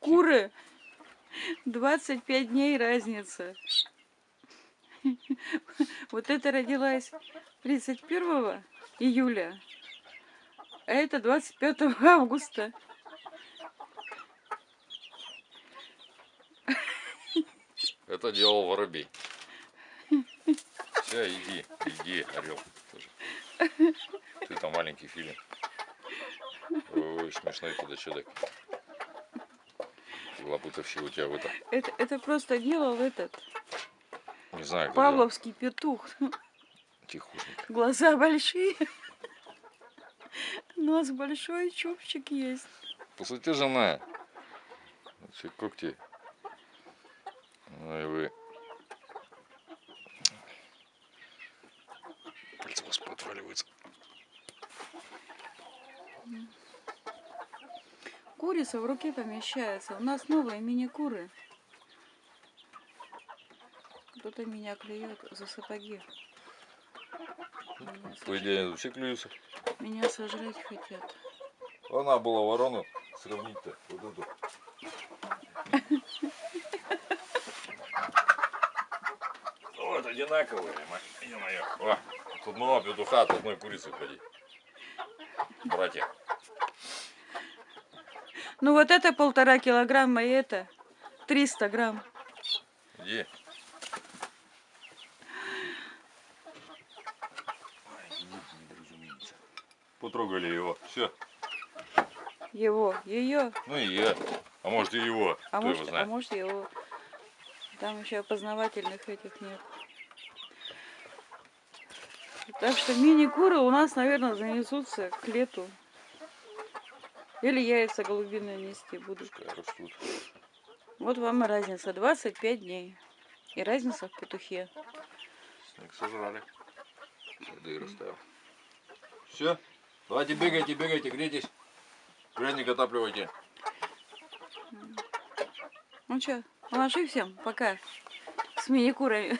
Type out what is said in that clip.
Куры. 25 дней разница. Вот это родилась 31 июля, а это 25 августа. Это делал воробей. Все, иди, иди, орел. Ты там маленький филин. Ой, смешной ты, да что так? Лапутовщик у тебя в это. Это, это просто делал этот Не знаю, павловский петух. Тихушник. Глаза большие. Нос большой, чубчик есть. Посмотри, жена. Все когти. Ну и вы. Курица в руке помещается. У нас новые мини-куры. Кто-то меня клюет за сапоги. Меня, По идее, все клюются. меня сожрать хотят. Она была ворону сравнить-то. Вот эту. Вот одинаковые, мать, ё-моё. О, С одного петуха от одной курицы ходи. Братья. Ну вот это полтора килограмма, и это 300 грамм. Иди. Потрогали его. Все. Его, ее, Ну и я. А может и его. а Кто может, его а может его. Там еще опознавательных этих нет. Так что мини-куры у нас, наверное, занесутся к лету. Или яйца голубиные нести растут. Вот вам и разница. 25 дней. И разница в петухе. Снег сожрали. Следы расставил. Все. Давайте бегайте, бегайте, грейтесь. Грязник отапливайте. Ну что, маши всем, пока. С мини-курами.